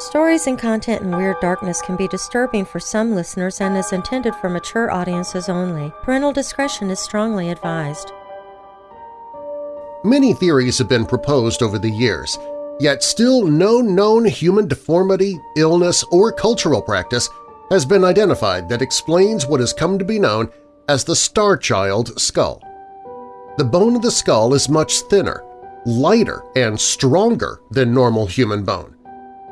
Stories and content in Weird Darkness can be disturbing for some listeners and is intended for mature audiences only. Parental discretion is strongly advised. Many theories have been proposed over the years, yet still no known human deformity, illness, or cultural practice has been identified that explains what has come to be known as the Star Child skull. The bone of the skull is much thinner, lighter, and stronger than normal human bone.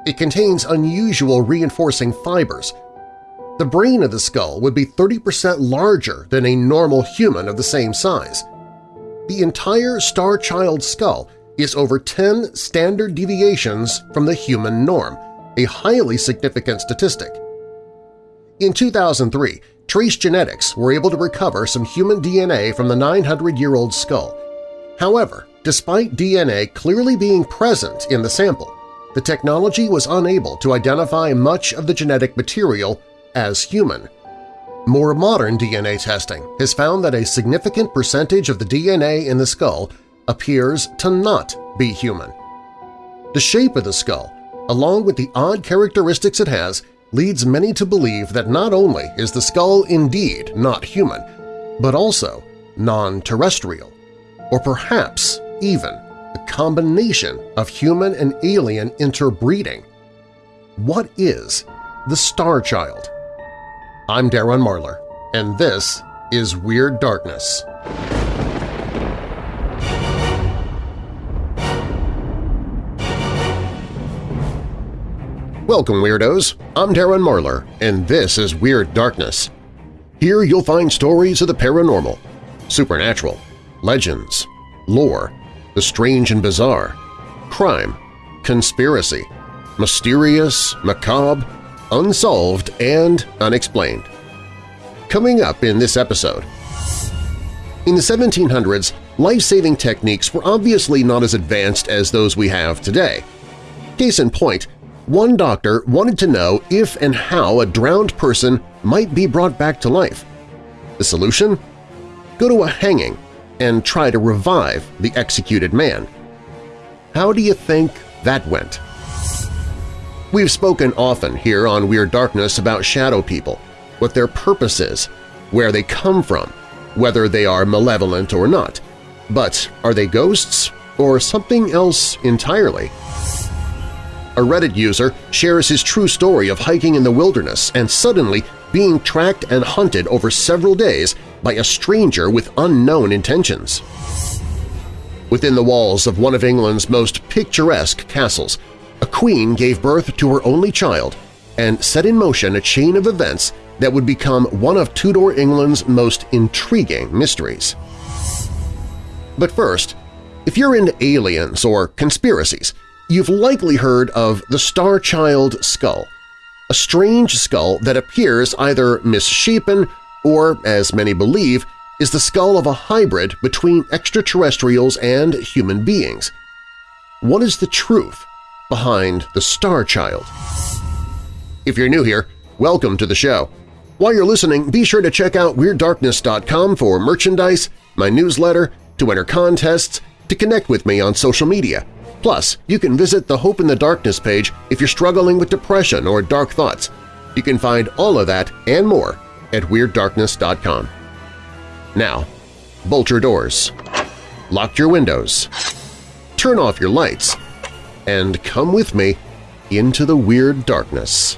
It contains unusual reinforcing fibers. The brain of the skull would be 30% larger than a normal human of the same size. The entire Star Child skull is over 10 standard deviations from the human norm, a highly significant statistic. In 2003, Trace Genetics were able to recover some human DNA from the 900-year-old skull. However, despite DNA clearly being present in the sample, the technology was unable to identify much of the genetic material as human. More modern DNA testing has found that a significant percentage of the DNA in the skull appears to not be human. The shape of the skull, along with the odd characteristics it has, leads many to believe that not only is the skull indeed not human, but also non-terrestrial, or perhaps even a combination of human and alien interbreeding. What is the Star Child? I'm Darren Marlar, and this is Weird Darkness. Welcome, Weirdos! I'm Darren Marlar, and this is Weird Darkness. Here you'll find stories of the paranormal, supernatural, legends, lore, the strange and bizarre, crime, conspiracy, mysterious, macabre, unsolved, and unexplained. Coming up in this episode… In the 1700s, life-saving techniques were obviously not as advanced as those we have today. Case in point, one doctor wanted to know if and how a drowned person might be brought back to life. The solution? Go to a hanging and try to revive the executed man. How do you think that went? We've spoken often here on Weird Darkness about shadow people, what their purpose is, where they come from, whether they are malevolent or not. But are they ghosts or something else entirely? A Reddit user shares his true story of hiking in the wilderness and suddenly being tracked and hunted over several days by a stranger with unknown intentions. Within the walls of one of England's most picturesque castles, a queen gave birth to her only child and set in motion a chain of events that would become one of Tudor England's most intriguing mysteries. But first, if you're into aliens or conspiracies, you've likely heard of the Star Child skull, a strange skull that appears either misshapen or, as many believe, is the skull of a hybrid between extraterrestrials and human beings. What is the truth behind the Star Child? If you're new here, welcome to the show. While you're listening, be sure to check out WeirdDarkness.com for merchandise, my newsletter, to enter contests, to connect with me on social media. Plus, you can visit the Hope in the Darkness page if you're struggling with depression or dark thoughts. You can find all of that and more at WeirdDarkness.com. Now, bolt your doors, lock your windows, turn off your lights, and come with me into the Weird Darkness.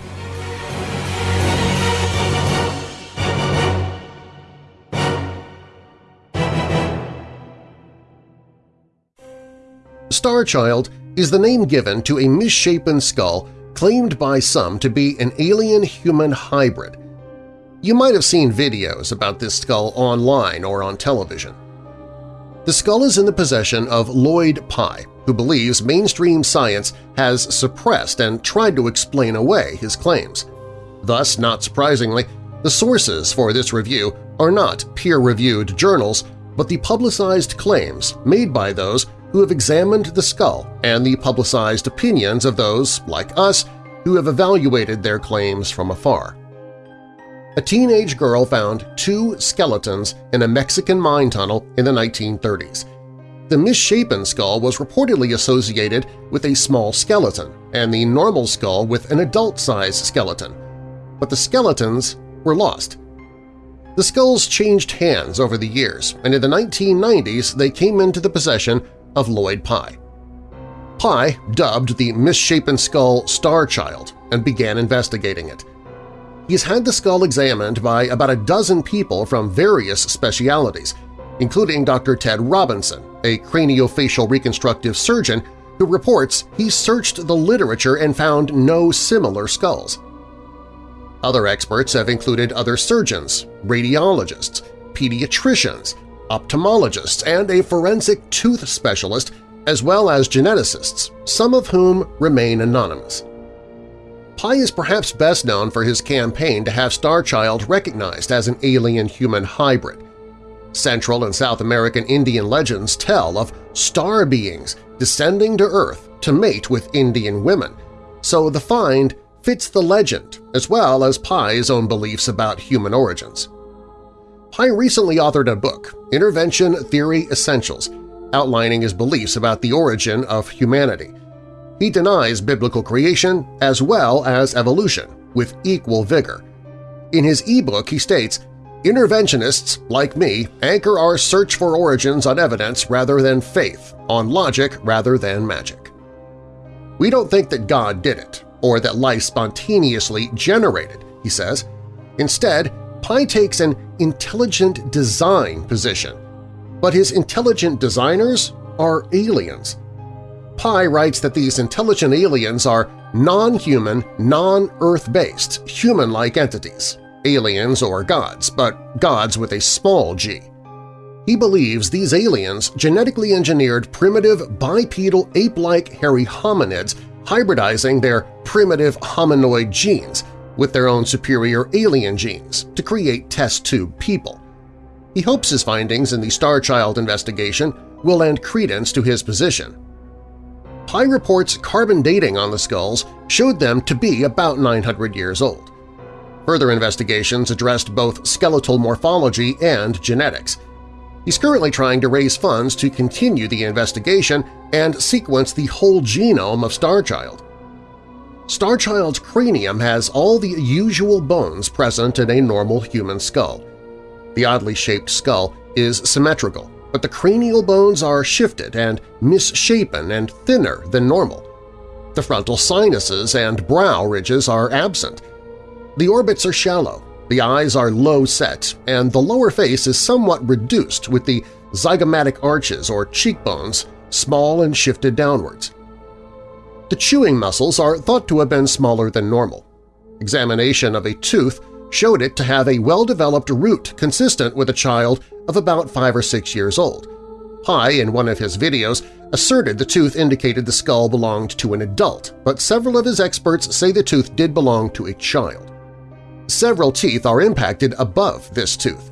Starchild is the name given to a misshapen skull claimed by some to be an alien-human hybrid you might have seen videos about this skull online or on television. The skull is in the possession of Lloyd Pye, who believes mainstream science has suppressed and tried to explain away his claims. Thus, not surprisingly, the sources for this review are not peer-reviewed journals, but the publicized claims made by those who have examined the skull and the publicized opinions of those, like us, who have evaluated their claims from afar a teenage girl found two skeletons in a Mexican mine tunnel in the 1930s. The misshapen skull was reportedly associated with a small skeleton and the normal skull with an adult-sized skeleton, but the skeletons were lost. The skulls changed hands over the years, and in the 1990s they came into the possession of Lloyd Pye. Pye dubbed the misshapen skull Star Child and began investigating it. He's had the skull examined by about a dozen people from various specialities, including Dr. Ted Robinson, a craniofacial reconstructive surgeon who reports he searched the literature and found no similar skulls. Other experts have included other surgeons, radiologists, pediatricians, ophthalmologists, and a forensic tooth specialist, as well as geneticists, some of whom remain anonymous. Pye is perhaps best known for his campaign to have Starchild recognized as an alien-human hybrid. Central and South American Indian legends tell of star beings descending to Earth to mate with Indian women, so the find fits the legend as well as Pye's own beliefs about human origins. Pye recently authored a book, Intervention Theory Essentials, outlining his beliefs about the origin of humanity. He denies biblical creation as well as evolution, with equal vigor. In his e-book he states, Interventionists, like me, anchor our search for origins on evidence rather than faith, on logic rather than magic. We don't think that God did it, or that life spontaneously generated, he says. Instead, Pye takes an intelligent design position. But his intelligent designers are aliens. Pye writes that these intelligent aliens are non-human, non-Earth-based, human-like entities, aliens or gods, but gods with a small g. He believes these aliens genetically engineered primitive bipedal ape-like hairy hominids hybridizing their primitive hominoid genes with their own superior alien genes to create test tube people. He hopes his findings in the Starchild investigation will lend credence to his position. Pye reports carbon dating on the skulls showed them to be about 900 years old. Further investigations addressed both skeletal morphology and genetics. He's currently trying to raise funds to continue the investigation and sequence the whole genome of Starchild. Starchild's cranium has all the usual bones present in a normal human skull. The oddly shaped skull is symmetrical, but the cranial bones are shifted and misshapen and thinner than normal. The frontal sinuses and brow ridges are absent. The orbits are shallow, the eyes are low-set, and the lower face is somewhat reduced with the zygomatic arches or cheekbones small and shifted downwards. The chewing muscles are thought to have been smaller than normal. Examination of a tooth showed it to have a well-developed root consistent with a child of about five or six years old. Pye, in one of his videos, asserted the tooth indicated the skull belonged to an adult, but several of his experts say the tooth did belong to a child. Several teeth are impacted above this tooth.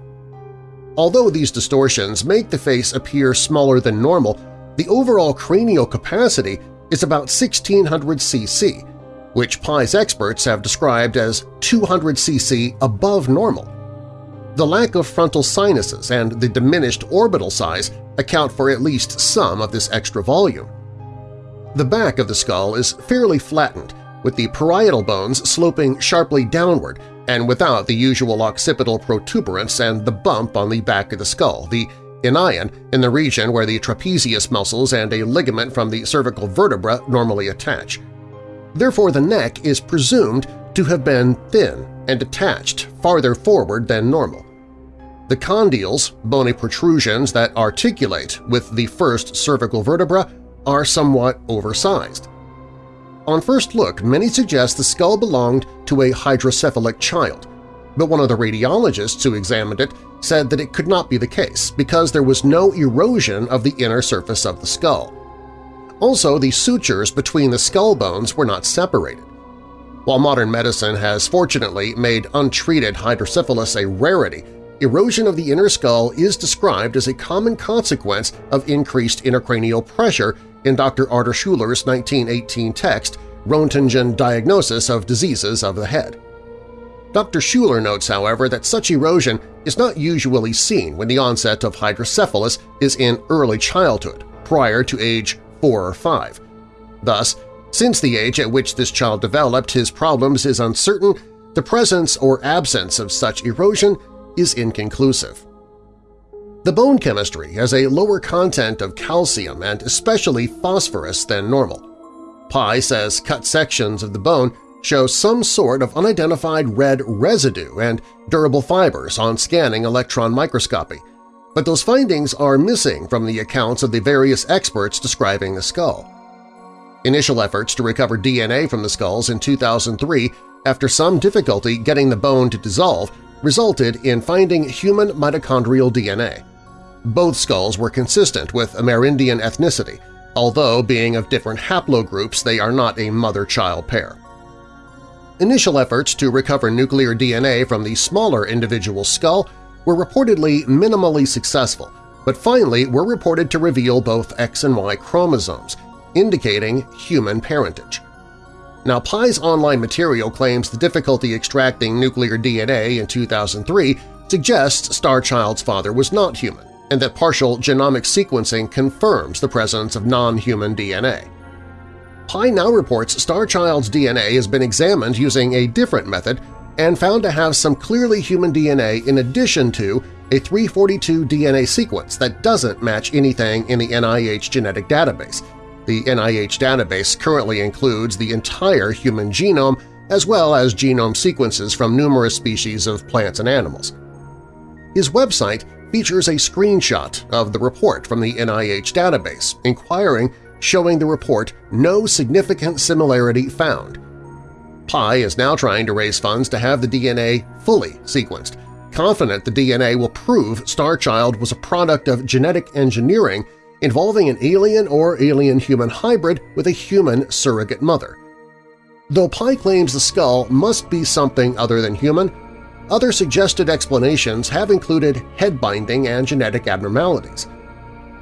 Although these distortions make the face appear smaller than normal, the overall cranial capacity is about 1600 cc, which Pye's experts have described as 200 cc above normal. The lack of frontal sinuses and the diminished orbital size account for at least some of this extra volume. The back of the skull is fairly flattened, with the parietal bones sloping sharply downward and without the usual occipital protuberance and the bump on the back of the skull, the inion in the region where the trapezius muscles and a ligament from the cervical vertebra normally attach. Therefore, the neck is presumed to have been thin and detached farther forward than normal. The condyles, bony protrusions that articulate with the first cervical vertebra, are somewhat oversized. On first look, many suggest the skull belonged to a hydrocephalic child, but one of the radiologists who examined it said that it could not be the case because there was no erosion of the inner surface of the skull. Also, the sutures between the skull bones were not separated. While modern medicine has fortunately made untreated hydrocephalus a rarity, erosion of the inner skull is described as a common consequence of increased intracranial pressure in Dr. Artur Schuller's 1918 text Roentgen Diagnosis of Diseases of the Head. Dr. Schuller notes, however, that such erosion is not usually seen when the onset of hydrocephalus is in early childhood prior to age 4 or 5. Thus, since the age at which this child developed his problems is uncertain, the presence or absence of such erosion is inconclusive. The bone chemistry has a lower content of calcium and especially phosphorus than normal. Pye says cut sections of the bone show some sort of unidentified red residue and durable fibers on scanning electron microscopy, but those findings are missing from the accounts of the various experts describing the skull. Initial efforts to recover DNA from the skulls in 2003 after some difficulty getting the bone to dissolve resulted in finding human mitochondrial DNA. Both skulls were consistent with Amerindian ethnicity, although being of different haplogroups they are not a mother-child pair. Initial efforts to recover nuclear DNA from the smaller individual skull were reportedly minimally successful, but finally were reported to reveal both X and Y chromosomes, indicating human parentage. Now, Pye's online material claims the difficulty extracting nuclear DNA in 2003 suggests Starchild's father was not human, and that partial genomic sequencing confirms the presence of non-human DNA. Pye now reports Starchild's DNA has been examined using a different method and found to have some clearly human DNA in addition to a 342 DNA sequence that doesn't match anything in the NIH genetic database. The NIH database currently includes the entire human genome as well as genome sequences from numerous species of plants and animals. His website features a screenshot of the report from the NIH database inquiring showing the report no significant similarity found. Pye is now trying to raise funds to have the DNA fully sequenced, confident the DNA will prove Starchild was a product of genetic engineering involving an alien or alien-human hybrid with a human surrogate mother. Though Pye claims the skull must be something other than human, other suggested explanations have included head binding and genetic abnormalities.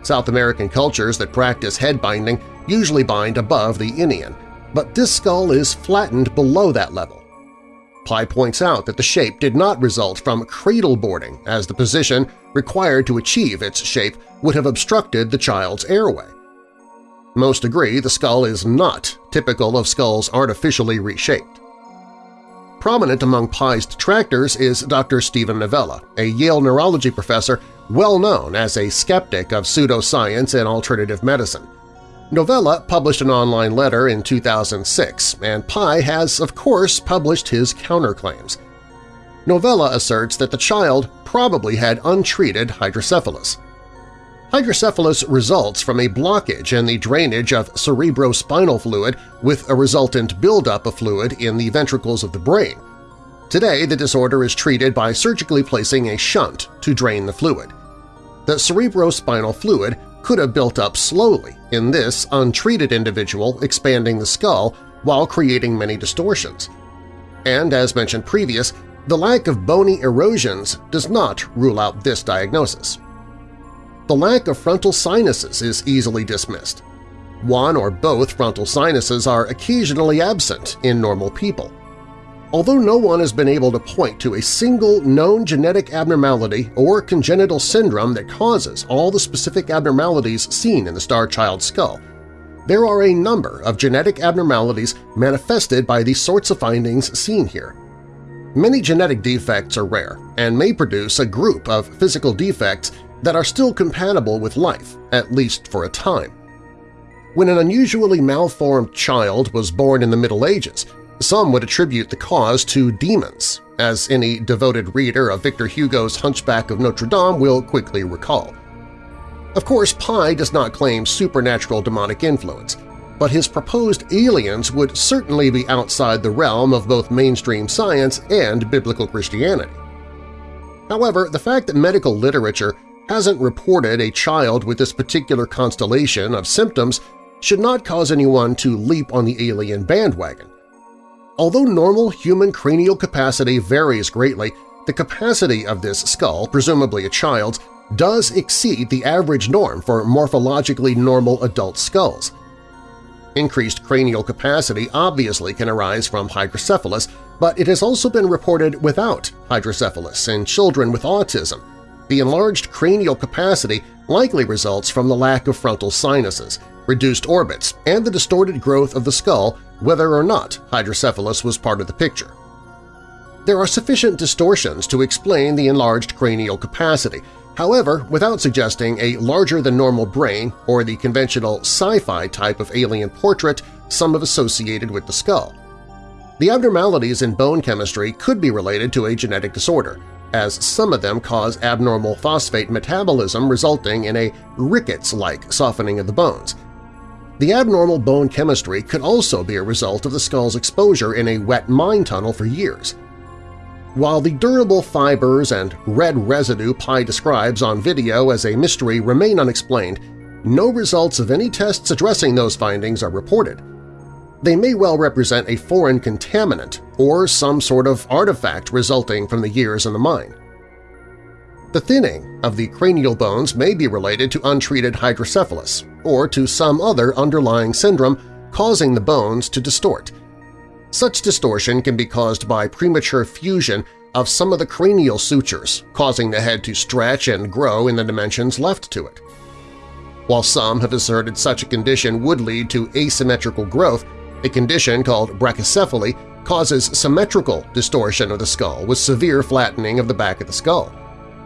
South American cultures that practice head binding usually bind above the inion, but this skull is flattened below that level. Pye points out that the shape did not result from cradle boarding, as the position required to achieve its shape would have obstructed the child's airway. Most agree the skull is not typical of skulls artificially reshaped. Prominent among Pye's detractors is Dr. Stephen Novella, a Yale neurology professor well known as a skeptic of pseudoscience and alternative medicine. Novella published an online letter in 2006, and Pye has, of course, published his counterclaims. Novella asserts that the child probably had untreated hydrocephalus. Hydrocephalus results from a blockage in the drainage of cerebrospinal fluid with a resultant buildup of fluid in the ventricles of the brain. Today, the disorder is treated by surgically placing a shunt to drain the fluid. The cerebrospinal fluid could have built up slowly in this untreated individual expanding the skull while creating many distortions. And as mentioned previous, the lack of bony erosions does not rule out this diagnosis the lack of frontal sinuses is easily dismissed. One or both frontal sinuses are occasionally absent in normal people. Although no one has been able to point to a single known genetic abnormality or congenital syndrome that causes all the specific abnormalities seen in the star child skull, there are a number of genetic abnormalities manifested by the sorts of findings seen here. Many genetic defects are rare and may produce a group of physical defects that are still compatible with life, at least for a time. When an unusually malformed child was born in the Middle Ages, some would attribute the cause to demons, as any devoted reader of Victor Hugo's Hunchback of Notre Dame will quickly recall. Of course, Pye does not claim supernatural demonic influence, but his proposed aliens would certainly be outside the realm of both mainstream science and biblical Christianity. However, the fact that medical literature hasn't reported a child with this particular constellation of symptoms should not cause anyone to leap on the alien bandwagon. Although normal human cranial capacity varies greatly, the capacity of this skull, presumably a child's, does exceed the average norm for morphologically normal adult skulls. Increased cranial capacity obviously can arise from hydrocephalus, but it has also been reported without hydrocephalus in children with autism, the enlarged cranial capacity likely results from the lack of frontal sinuses, reduced orbits, and the distorted growth of the skull whether or not hydrocephalus was part of the picture. There are sufficient distortions to explain the enlarged cranial capacity, however, without suggesting a larger-than-normal brain or the conventional sci-fi type of alien portrait some have associated with the skull. The abnormalities in bone chemistry could be related to a genetic disorder, as some of them cause abnormal phosphate metabolism resulting in a rickets-like softening of the bones. The abnormal bone chemistry could also be a result of the skull's exposure in a wet mine tunnel for years. While the durable fibers and red residue Pye describes on video as a mystery remain unexplained, no results of any tests addressing those findings are reported. They may well represent a foreign contaminant or some sort of artifact resulting from the years in the mine. The thinning of the cranial bones may be related to untreated hydrocephalus or to some other underlying syndrome causing the bones to distort – such distortion can be caused by premature fusion of some of the cranial sutures, causing the head to stretch and grow in the dimensions left to it. While some have asserted such a condition would lead to asymmetrical growth, a condition called brachycephaly causes symmetrical distortion of the skull with severe flattening of the back of the skull.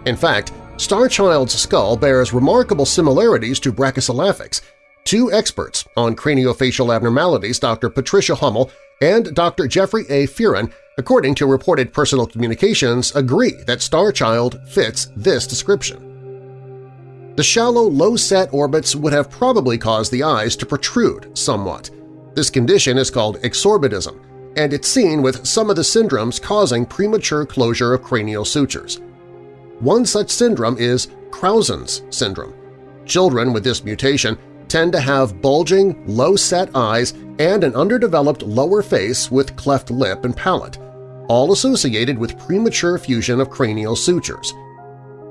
In fact, Starchild's skull bears remarkable similarities to Brachycephalics. Two experts on craniofacial abnormalities, Dr. Patricia Hummel and Dr. Jeffrey A. Furin, according to reported personal communications, agree that Starchild fits this description. The shallow, low-set orbits would have probably caused the eyes to protrude somewhat. This condition is called exorbitism, and it's seen with some of the syndromes causing premature closure of cranial sutures. One such syndrome is Crouzon's syndrome. Children with this mutation tend to have bulging, low-set eyes and an underdeveloped lower face with cleft lip and palate, all associated with premature fusion of cranial sutures.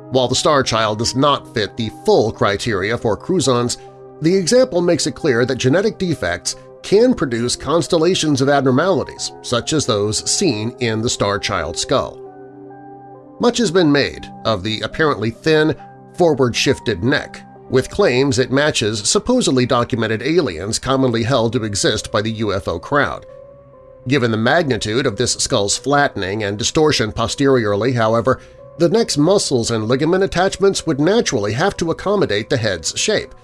While the star child does not fit the full criteria for Crouzon's, the example makes it clear that genetic defects can produce constellations of abnormalities such as those seen in the star child skull. Much has been made of the apparently thin, forward-shifted neck with claims it matches supposedly documented aliens commonly held to exist by the UFO crowd. Given the magnitude of this skull's flattening and distortion posteriorly, however, the neck's muscles and ligament attachments would naturally have to accommodate the head's shape.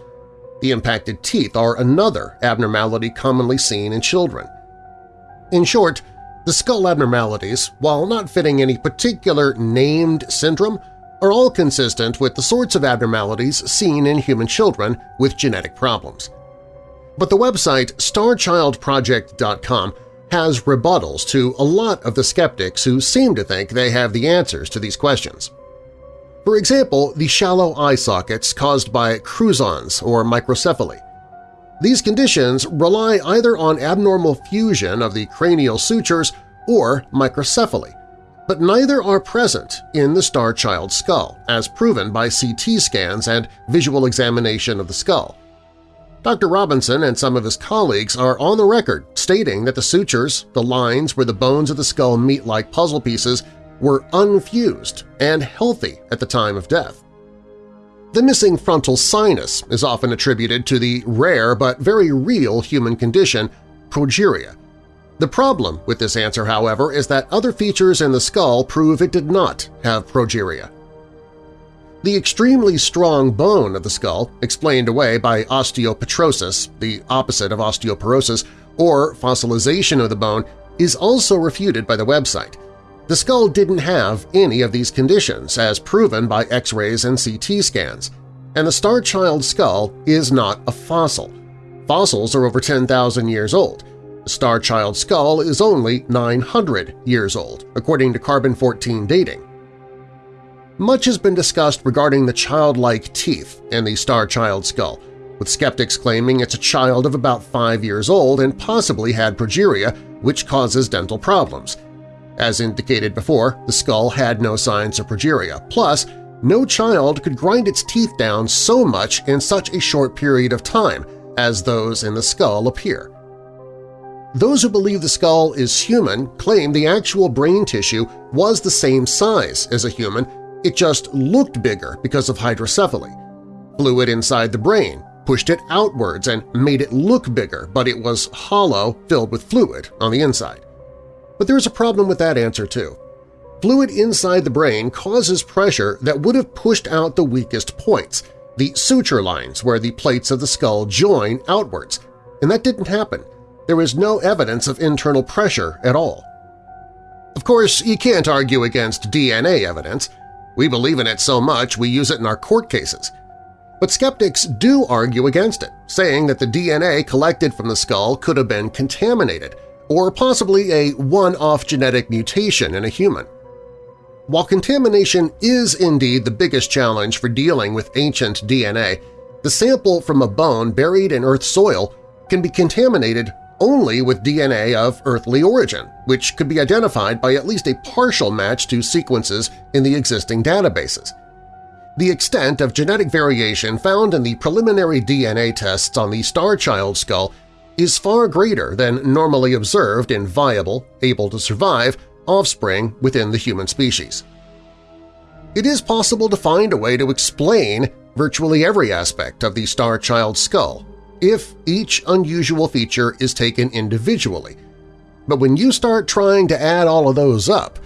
The impacted teeth are another abnormality commonly seen in children. In short, the skull abnormalities, while not fitting any particular named syndrome, are all consistent with the sorts of abnormalities seen in human children with genetic problems. But the website StarChildProject.com has rebuttals to a lot of the skeptics who seem to think they have the answers to these questions. For example, the shallow eye sockets caused by Crouzons or microcephaly. These conditions rely either on abnormal fusion of the cranial sutures or microcephaly, but neither are present in the star child skull, as proven by CT scans and visual examination of the skull. Dr. Robinson and some of his colleagues are on the record stating that the sutures, the lines where the bones of the skull meet like puzzle pieces, were unfused and healthy at the time of death. The missing frontal sinus is often attributed to the rare but very real human condition progeria, the problem with this answer, however, is that other features in the skull prove it did not have progeria. The extremely strong bone of the skull, explained away by osteopetrosis, the opposite of osteoporosis, or fossilization of the bone, is also refuted by the website. The skull didn't have any of these conditions as proven by X-rays and CT scans, and the Star Child skull is not a fossil. Fossils are over 10,000 years old, the Star Child skull is only 900 years old, according to carbon-14 dating. Much has been discussed regarding the childlike teeth in the Star Child skull, with skeptics claiming it's a child of about 5 years old and possibly had progeria, which causes dental problems. As indicated before, the skull had no signs of progeria. Plus, no child could grind its teeth down so much in such a short period of time as those in the skull appear. Those who believe the skull is human claim the actual brain tissue was the same size as a human, it just looked bigger because of hydrocephaly. Fluid inside the brain pushed it outwards and made it look bigger, but it was hollow, filled with fluid on the inside. But there's a problem with that answer too. Fluid inside the brain causes pressure that would have pushed out the weakest points, the suture lines where the plates of the skull join outwards, and that didn't happen. There is no evidence of internal pressure at all. Of course, you can't argue against DNA evidence. We believe in it so much we use it in our court cases. But skeptics do argue against it, saying that the DNA collected from the skull could have been contaminated, or possibly a one-off genetic mutation in a human. While contamination is indeed the biggest challenge for dealing with ancient DNA, the sample from a bone buried in Earth's soil can be contaminated only with DNA of earthly origin, which could be identified by at least a partial match to sequences in the existing databases. The extent of genetic variation found in the preliminary DNA tests on the Star Child skull is far greater than normally observed in viable, able to survive offspring within the human species. It is possible to find a way to explain virtually every aspect of the Star Child skull if each unusual feature is taken individually. But when you start trying to add all of those up,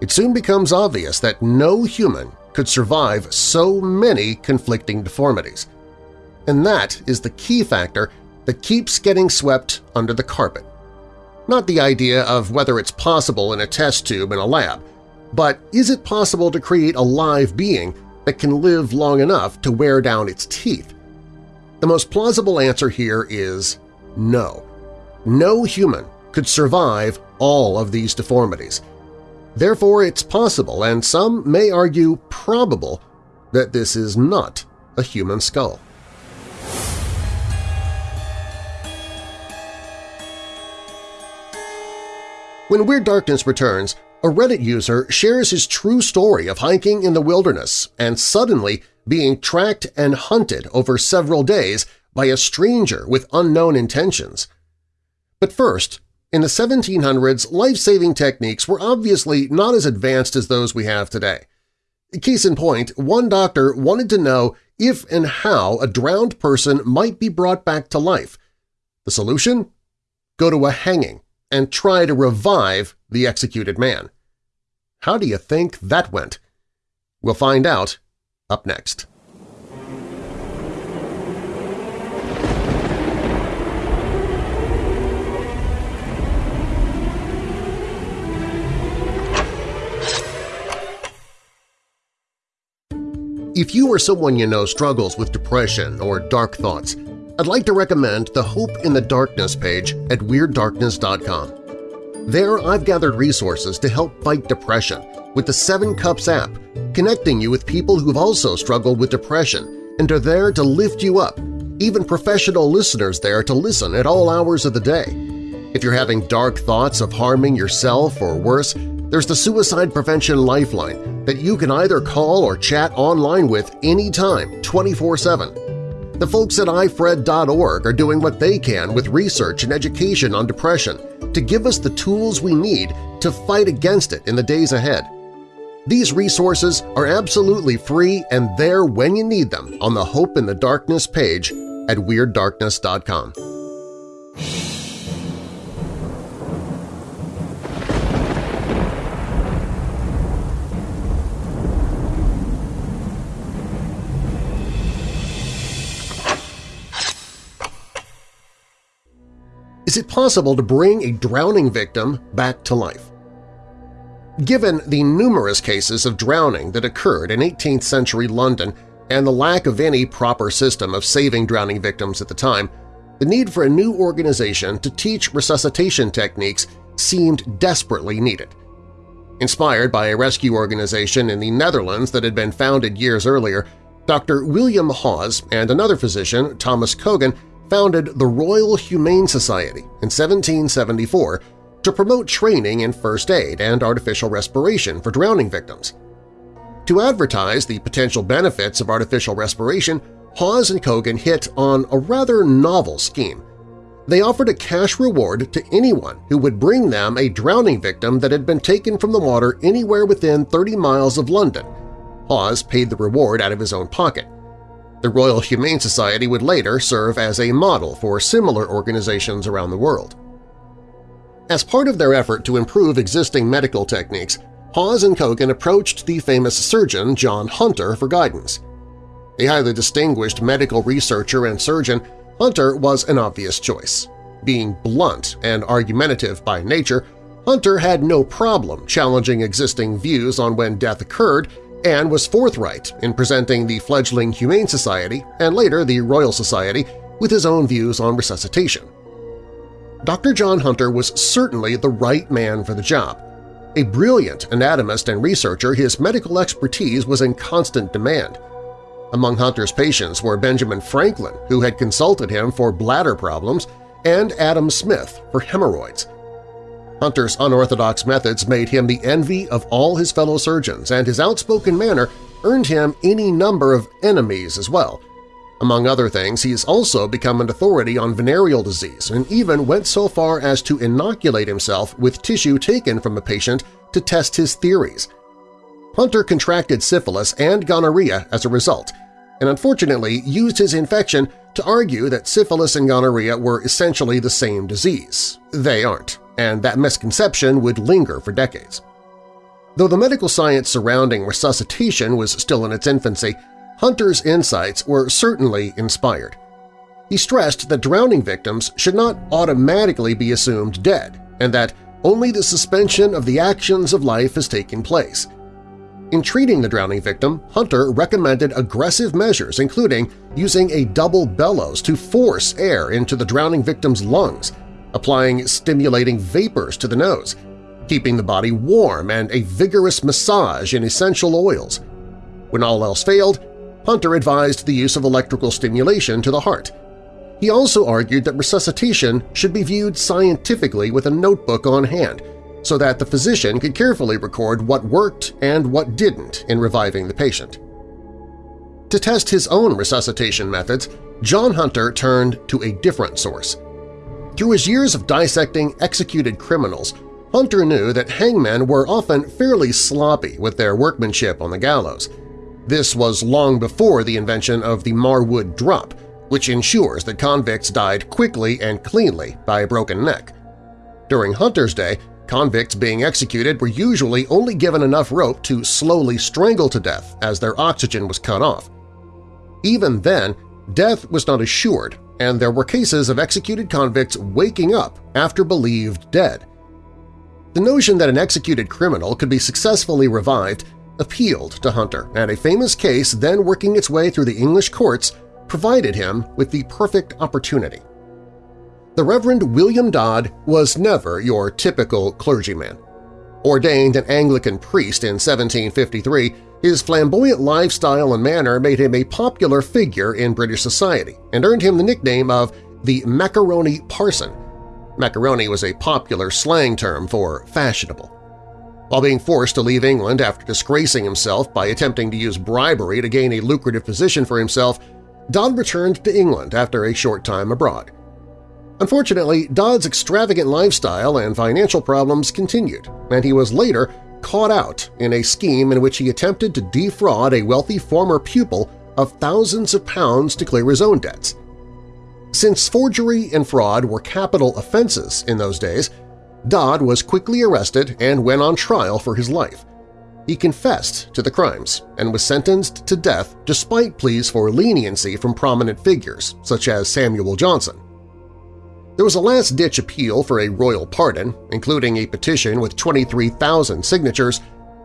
it soon becomes obvious that no human could survive so many conflicting deformities. And that is the key factor that keeps getting swept under the carpet. Not the idea of whether it's possible in a test tube in a lab, but is it possible to create a live being that can live long enough to wear down its teeth? The most plausible answer here is no. No human could survive all of these deformities, Therefore, it's possible, and some may argue probable, that this is not a human skull. When Weird Darkness returns, a Reddit user shares his true story of hiking in the wilderness and suddenly being tracked and hunted over several days by a stranger with unknown intentions. But first, in the 1700s, life-saving techniques were obviously not as advanced as those we have today. Case in point, one doctor wanted to know if and how a drowned person might be brought back to life. The solution? Go to a hanging and try to revive the executed man. How do you think that went? We'll find out up next. If you or someone you know struggles with depression or dark thoughts, I'd like to recommend the Hope in the Darkness page at WeirdDarkness.com. There I've gathered resources to help fight depression with the Seven Cups app, connecting you with people who've also struggled with depression and are there to lift you up, even professional listeners there to listen at all hours of the day. If you're having dark thoughts of harming yourself or worse, there's the Suicide Prevention Lifeline that you can either call or chat online with anytime, 24-7. The folks at ifred.org are doing what they can with research and education on depression to give us the tools we need to fight against it in the days ahead. These resources are absolutely free and there when you need them on the Hope in the Darkness page at WeirdDarkness.com. Is it possible to bring a drowning victim back to life? Given the numerous cases of drowning that occurred in 18th-century London and the lack of any proper system of saving drowning victims at the time, the need for a new organization to teach resuscitation techniques seemed desperately needed. Inspired by a rescue organization in the Netherlands that had been founded years earlier, Dr. William Hawes and another physician, Thomas Cogan, founded the Royal Humane Society in 1774 to promote training in first aid and artificial respiration for drowning victims. To advertise the potential benefits of artificial respiration, Hawes and Cogan hit on a rather novel scheme. They offered a cash reward to anyone who would bring them a drowning victim that had been taken from the water anywhere within 30 miles of London. Hawes paid the reward out of his own pocket. The Royal Humane Society would later serve as a model for similar organizations around the world. As part of their effort to improve existing medical techniques, Hawes and Cogan approached the famous surgeon John Hunter for guidance. A highly distinguished medical researcher and surgeon, Hunter was an obvious choice. Being blunt and argumentative by nature, Hunter had no problem challenging existing views on when death occurred and was forthright in presenting the fledgling Humane Society and later the Royal Society with his own views on resuscitation. Dr. John Hunter was certainly the right man for the job. A brilliant anatomist and researcher, his medical expertise was in constant demand. Among Hunter's patients were Benjamin Franklin, who had consulted him for bladder problems, and Adam Smith for hemorrhoids. Hunter's unorthodox methods made him the envy of all his fellow surgeons, and his outspoken manner earned him any number of enemies as well. Among other things, he has also become an authority on venereal disease and even went so far as to inoculate himself with tissue taken from a patient to test his theories. Hunter contracted syphilis and gonorrhea as a result, and unfortunately used his infection to argue that syphilis and gonorrhea were essentially the same disease. They aren't and that misconception would linger for decades. Though the medical science surrounding resuscitation was still in its infancy, Hunter's insights were certainly inspired. He stressed that drowning victims should not automatically be assumed dead and that only the suspension of the actions of life has taken place. In treating the drowning victim, Hunter recommended aggressive measures including using a double bellows to force air into the drowning victim's lungs applying stimulating vapors to the nose, keeping the body warm, and a vigorous massage in essential oils. When all else failed, Hunter advised the use of electrical stimulation to the heart. He also argued that resuscitation should be viewed scientifically with a notebook on hand so that the physician could carefully record what worked and what didn't in reviving the patient. To test his own resuscitation methods, John Hunter turned to a different source – through his years of dissecting executed criminals, Hunter knew that hangmen were often fairly sloppy with their workmanship on the gallows. This was long before the invention of the Marwood drop, which ensures that convicts died quickly and cleanly by a broken neck. During Hunter's day, convicts being executed were usually only given enough rope to slowly strangle to death as their oxygen was cut off. Even then, death was not assured and there were cases of executed convicts waking up after believed dead. The notion that an executed criminal could be successfully revived appealed to Hunter, and a famous case then working its way through the English courts provided him with the perfect opportunity. The Reverend William Dodd was never your typical clergyman. Ordained an Anglican priest in 1753, his flamboyant lifestyle and manner made him a popular figure in British society and earned him the nickname of the Macaroni Parson. Macaroni was a popular slang term for fashionable. While being forced to leave England after disgracing himself by attempting to use bribery to gain a lucrative position for himself, Dodd returned to England after a short time abroad. Unfortunately, Dodd's extravagant lifestyle and financial problems continued, and he was later caught out in a scheme in which he attempted to defraud a wealthy former pupil of thousands of pounds to clear his own debts. Since forgery and fraud were capital offenses in those days, Dodd was quickly arrested and went on trial for his life. He confessed to the crimes and was sentenced to death despite pleas for leniency from prominent figures such as Samuel Johnson. There was a last-ditch appeal for a royal pardon, including a petition with 23,000 signatures,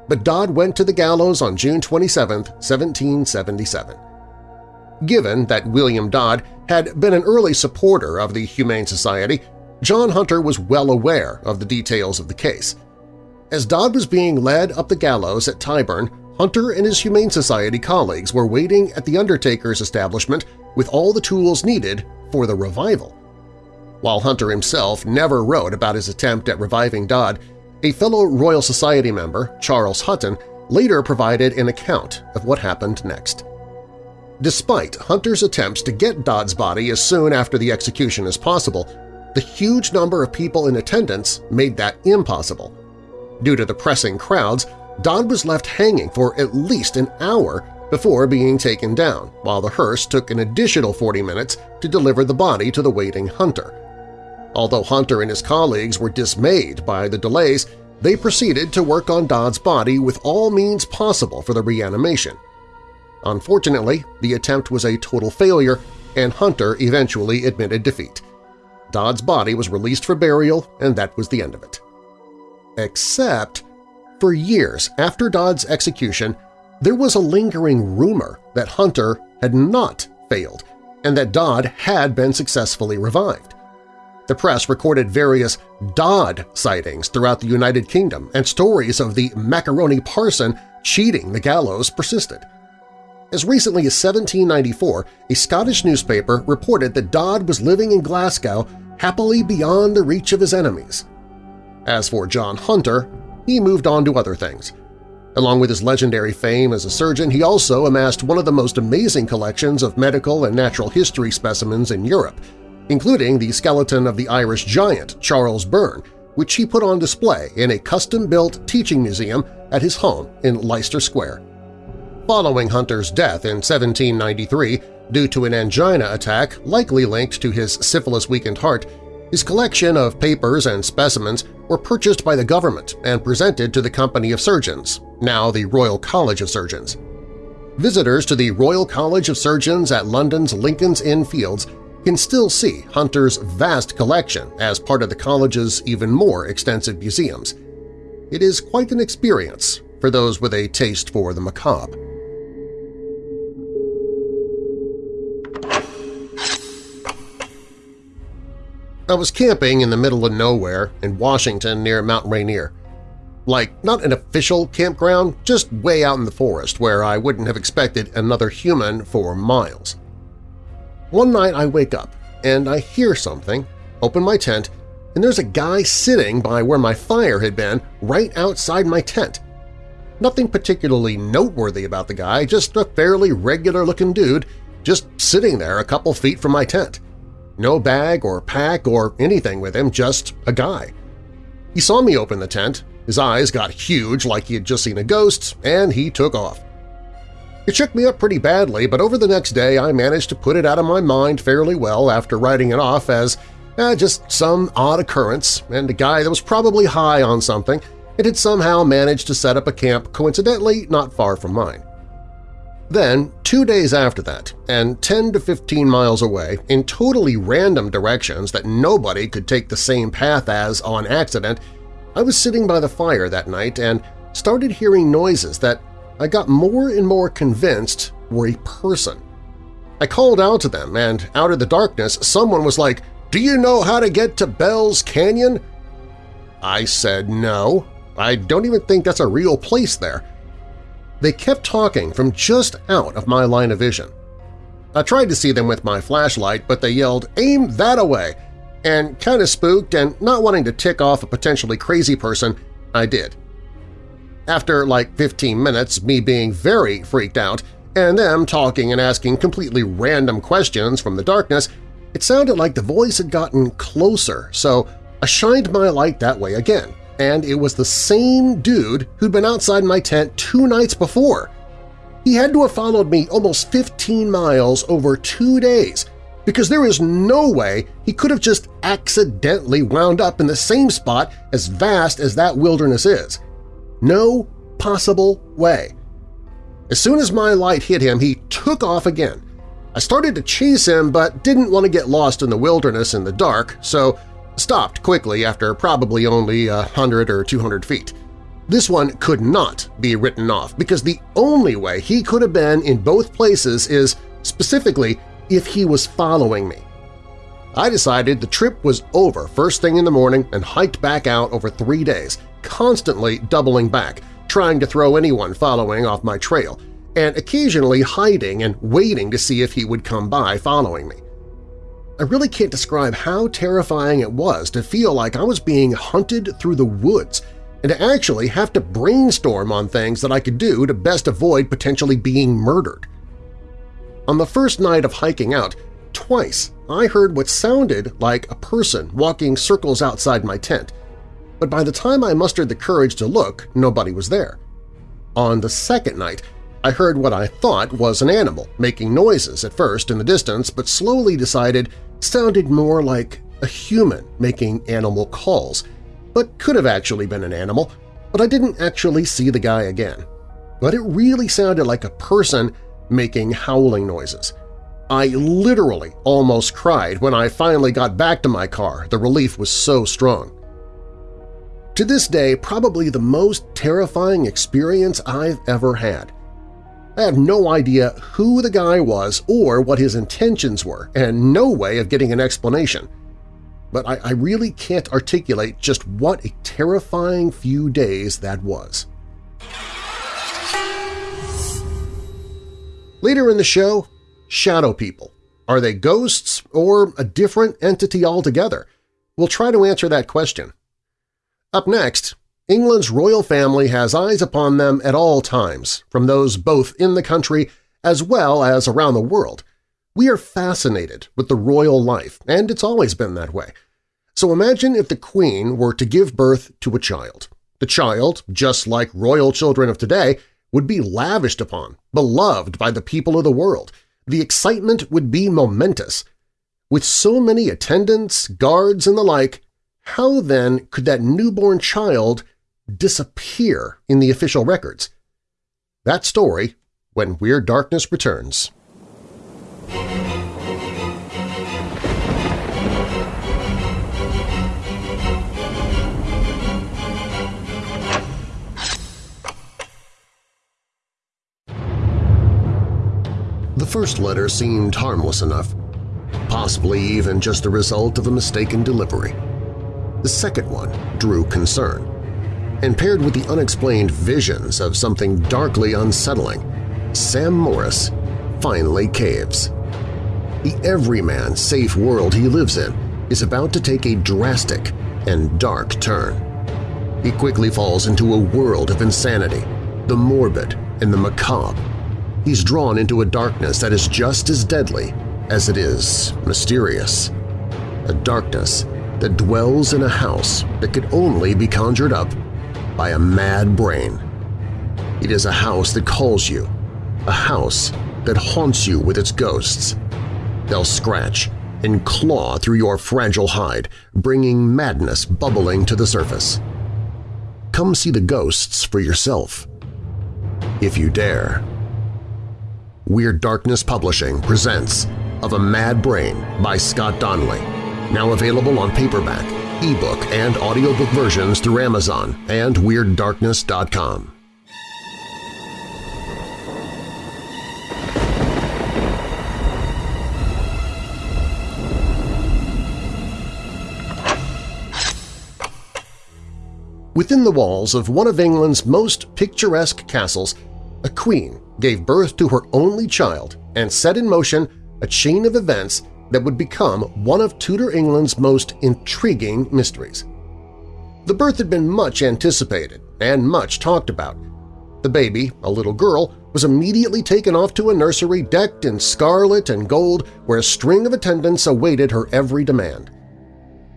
but Dodd went to the gallows on June 27, 1777. Given that William Dodd had been an early supporter of the Humane Society, John Hunter was well aware of the details of the case. As Dodd was being led up the gallows at Tyburn, Hunter and his Humane Society colleagues were waiting at the undertaker's establishment with all the tools needed for the revival. While Hunter himself never wrote about his attempt at reviving Dodd, a fellow Royal Society member, Charles Hutton, later provided an account of what happened next. Despite Hunter's attempts to get Dodd's body as soon after the execution as possible, the huge number of people in attendance made that impossible. Due to the pressing crowds, Dodd was left hanging for at least an hour before being taken down, while the hearse took an additional 40 minutes to deliver the body to the waiting Hunter. Although Hunter and his colleagues were dismayed by the delays, they proceeded to work on Dodd's body with all means possible for the reanimation. Unfortunately, the attempt was a total failure and Hunter eventually admitted defeat. Dodd's body was released for burial and that was the end of it. Except, for years after Dodd's execution, there was a lingering rumor that Hunter had not failed and that Dodd had been successfully revived. The press recorded various Dodd sightings throughout the United Kingdom, and stories of the macaroni parson cheating the gallows persisted. As recently as 1794, a Scottish newspaper reported that Dodd was living in Glasgow happily beyond the reach of his enemies. As for John Hunter, he moved on to other things. Along with his legendary fame as a surgeon, he also amassed one of the most amazing collections of medical and natural history specimens in Europe, including the skeleton of the Irish giant Charles Byrne, which he put on display in a custom-built teaching museum at his home in Leicester Square. Following Hunter's death in 1793 due to an angina attack likely linked to his syphilis-weakened heart, his collection of papers and specimens were purchased by the government and presented to the Company of Surgeons, now the Royal College of Surgeons. Visitors to the Royal College of Surgeons at London's Lincoln's Inn Fields can still see Hunter's vast collection as part of the college's even more extensive museums. It is quite an experience for those with a taste for the macabre. I was camping in the middle of nowhere in Washington near Mount Rainier. Like, not an official campground, just way out in the forest where I wouldn't have expected another human for miles. One night I wake up and I hear something, open my tent, and there's a guy sitting by where my fire had been right outside my tent. Nothing particularly noteworthy about the guy, just a fairly regular-looking dude just sitting there a couple feet from my tent. No bag or pack or anything with him, just a guy. He saw me open the tent, his eyes got huge like he had just seen a ghost, and he took off. It shook me up pretty badly, but over the next day I managed to put it out of my mind fairly well after writing it off as eh, just some odd occurrence and a guy that was probably high on something and had somehow managed to set up a camp coincidentally not far from mine. Then, two days after that, and 10 to 15 miles away, in totally random directions that nobody could take the same path as on accident, I was sitting by the fire that night and started hearing noises that I got more and more convinced were a person. I called out to them, and out of the darkness someone was like, "'Do you know how to get to Bell's Canyon?' I said no. I don't even think that's a real place there. They kept talking from just out of my line of vision. I tried to see them with my flashlight, but they yelled, "'Aim that away!' and kinda spooked and not wanting to tick off a potentially crazy person, I did. After like 15 minutes, me being very freaked out, and them talking and asking completely random questions from the darkness, it sounded like the voice had gotten closer, so I shined my light that way again, and it was the same dude who'd been outside my tent two nights before. He had to have followed me almost 15 miles over two days, because there is no way he could have just accidentally wound up in the same spot as vast as that wilderness is. No possible way. As soon as my light hit him, he took off again. I started to chase him but didn't want to get lost in the wilderness in the dark, so stopped quickly after probably only a hundred or 200 feet. This one could not be written off because the only way he could have been in both places is, specifically, if he was following me. I decided the trip was over first thing in the morning and hiked back out over three days, constantly doubling back, trying to throw anyone following off my trail, and occasionally hiding and waiting to see if he would come by following me. I really can't describe how terrifying it was to feel like I was being hunted through the woods and to actually have to brainstorm on things that I could do to best avoid potentially being murdered. On the first night of hiking out, twice I heard what sounded like a person walking circles outside my tent, but by the time I mustered the courage to look, nobody was there. On the second night, I heard what I thought was an animal, making noises at first in the distance but slowly decided sounded more like a human making animal calls, but could have actually been an animal, but I didn't actually see the guy again. But it really sounded like a person making howling noises. I literally almost cried when I finally got back to my car, the relief was so strong. To this day, probably the most terrifying experience I've ever had. I have no idea who the guy was or what his intentions were, and no way of getting an explanation. But I, I really can't articulate just what a terrifying few days that was. Later in the show, shadow people. Are they ghosts or a different entity altogether? We'll try to answer that question. Up next, England's royal family has eyes upon them at all times, from those both in the country as well as around the world. We are fascinated with the royal life, and it's always been that way. So imagine if the Queen were to give birth to a child. The child, just like royal children of today, would be lavished upon, beloved by the people of the world. The excitement would be momentous. With so many attendants, guards, and the like, how then could that newborn child disappear in the official records? That story when Weird Darkness returns. The first letter seemed harmless enough, possibly even just a result of a mistaken delivery. The second one drew concern, and paired with the unexplained visions of something darkly unsettling, Sam Morris finally caves. The everyman safe world he lives in is about to take a drastic and dark turn. He quickly falls into a world of insanity, the morbid and the macabre, he's drawn into a darkness that is just as deadly as it is mysterious. A darkness that dwells in a house that could only be conjured up by a mad brain. It is a house that calls you, a house that haunts you with its ghosts. They'll scratch and claw through your fragile hide, bringing madness bubbling to the surface. Come see the ghosts for yourself, if you dare. Weird Darkness Publishing presents Of a Mad Brain by Scott Donnelly, now available on paperback, ebook, and audiobook versions through Amazon and WeirdDarkness.com. Within the walls of one of England's most picturesque castles, a queen gave birth to her only child and set in motion a chain of events that would become one of Tudor England's most intriguing mysteries. The birth had been much anticipated and much talked about. The baby, a little girl, was immediately taken off to a nursery decked in scarlet and gold where a string of attendants awaited her every demand.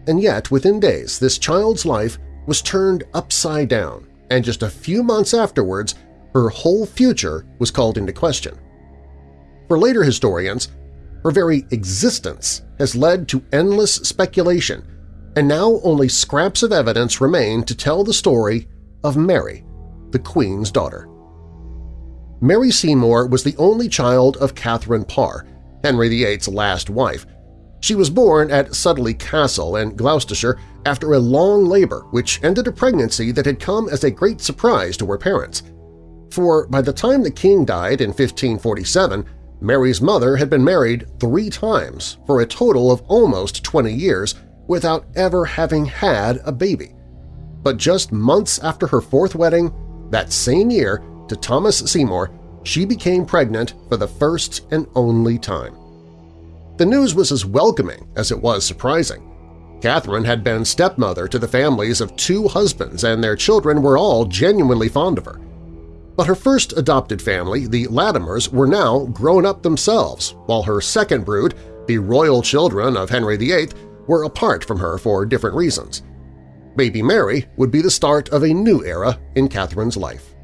And yet, within days, this child's life was turned upside down, and just a few months afterwards her whole future was called into question. For later historians, her very existence has led to endless speculation, and now only scraps of evidence remain to tell the story of Mary, the Queen's daughter. Mary Seymour was the only child of Catherine Parr, Henry VIII's last wife. She was born at Sudeley Castle in Gloucestershire after a long labor which ended a pregnancy that had come as a great surprise to her parents – for by the time the king died in 1547, Mary's mother had been married three times for a total of almost 20 years without ever having had a baby. But just months after her fourth wedding, that same year, to Thomas Seymour, she became pregnant for the first and only time. The news was as welcoming as it was surprising. Catherine had been stepmother to the families of two husbands and their children were all genuinely fond of her. But her first adopted family, the Latimers, were now grown up themselves, while her second brood, the royal children of Henry VIII, were apart from her for different reasons. Baby Mary would be the start of a new era in Catherine's life.